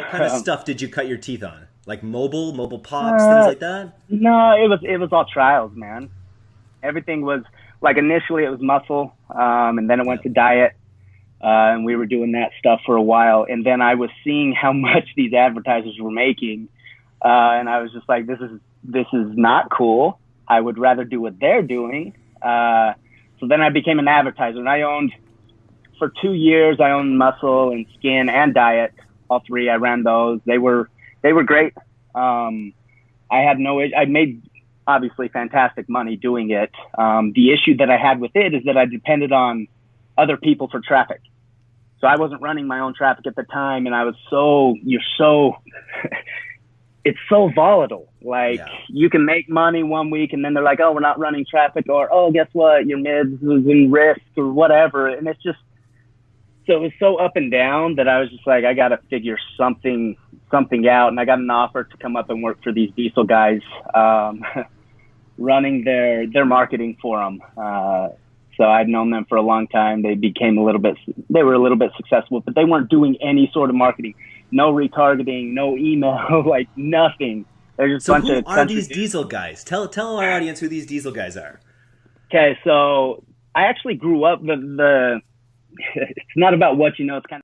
What kind of um, stuff did you cut your teeth on? Like mobile, mobile pops, uh, things like that? No, it was it was all trials, man. Everything was like initially it was muscle, um, and then it went to diet, uh, and we were doing that stuff for a while. And then I was seeing how much these advertisers were making, uh, and I was just like, this is this is not cool. I would rather do what they're doing. Uh, so then I became an advertiser, and I owned for two years. I owned muscle and skin and diet, all three. I ran those. They were they were great. Um, I had no. I made obviously fantastic money doing it. Um, the issue that I had with it is that I depended on other people for traffic. So I wasn't running my own traffic at the time, and I was so you're so it's so volatile. Like yeah. you can make money one week, and then they're like, "Oh, we're not running traffic," or "Oh, guess what? Your mids is in risk," or whatever. And it's just so it was so up and down that I was just like, I got to figure something something out, and I got an offer to come up and work for these diesel guys, um, running their their marketing for them. Uh, so I'd known them for a long time. They became a little bit, they were a little bit successful, but they weren't doing any sort of marketing, no retargeting, no email, like nothing. They're just so bunch who of are these diesel guys? Tell tell our audience who these diesel guys are. Okay, so I actually grew up the the. It's not about what you know. It's kind